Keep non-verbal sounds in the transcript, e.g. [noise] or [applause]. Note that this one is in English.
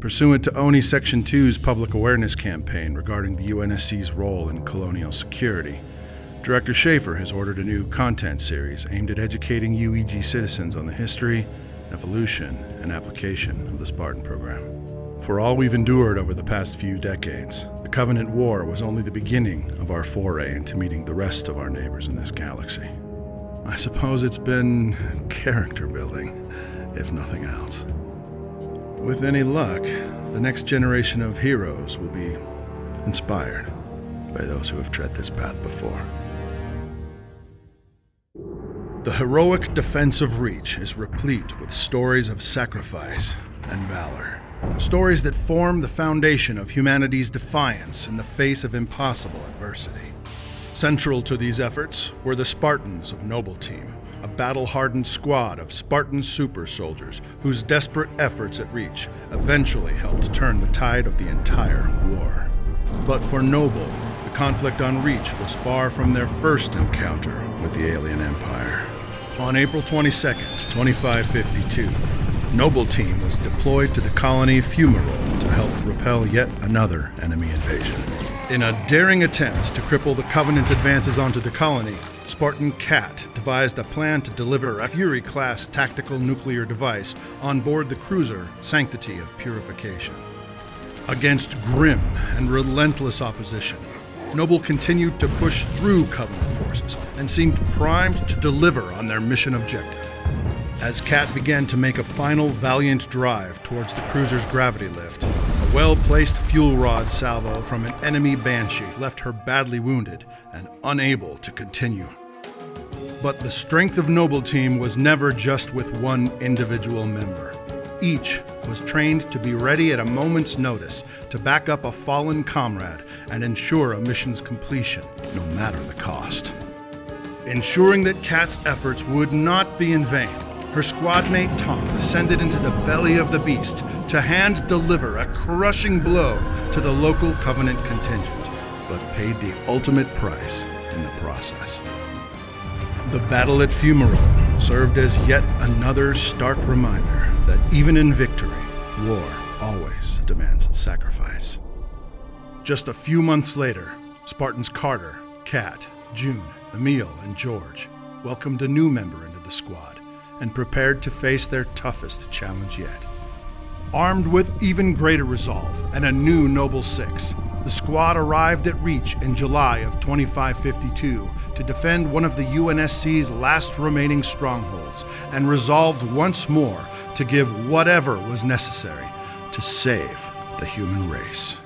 Pursuant to ONI Section 2's public awareness campaign regarding the UNSC's role in colonial security, Director Schaefer has ordered a new content series aimed at educating UEG citizens on the history, evolution, and application of the Spartan program. For all we've endured over the past few decades, the Covenant War was only the beginning of our foray into meeting the rest of our neighbors in this galaxy. I suppose it's been [laughs] character building, if nothing else. With any luck, the next generation of heroes will be inspired by those who have tread this path before. The heroic defense of Reach is replete with stories of sacrifice and valor. Stories that form the foundation of humanity's defiance in the face of impossible adversity. Central to these efforts were the Spartans of Noble Team, a battle-hardened squad of Spartan super soldiers whose desperate efforts at Reach eventually helped turn the tide of the entire war. But for Noble, the conflict on Reach was far from their first encounter with the alien empire. On April 22, 2552, Noble Team was deployed to the colony Fumirole to help repel yet another enemy invasion. In a daring attempt to cripple the Covenant's advances onto the colony, Spartan Kat devised a plan to deliver a Fury class tactical nuclear device on board the cruiser Sanctity of Purification. Against grim and relentless opposition, Noble continued to push through Covenant forces and seemed primed to deliver on their mission objective. As Kat began to make a final valiant drive towards the cruiser's gravity lift, a well-placed fuel rod salvo from an enemy Banshee left her badly wounded and unable to continue. But the strength of Noble Team was never just with one individual member. Each was trained to be ready at a moment's notice to back up a fallen comrade and ensure a mission's completion, no matter the cost. Ensuring that Kat's efforts would not be in vain, her squadmate Thom ascended into the belly of the beast to hand deliver a crushing blow to the local Covenant contingent, but paid the ultimate price in the process. The battle at Fumirole served as yet another stark reminder that even in victory, war always demands sacrifice. Just a few months later, Spartans Carter, Kat, Jun, Emile, and George welcomed a new member into the squad and prepared to face their toughest challenge yet. Armed with even greater resolve and a new Noble Six, the squad arrived at Reach in July of 2552 to defend one of the UNSC's last remaining strongholds and resolved once more to give whatever was necessary to save the human race.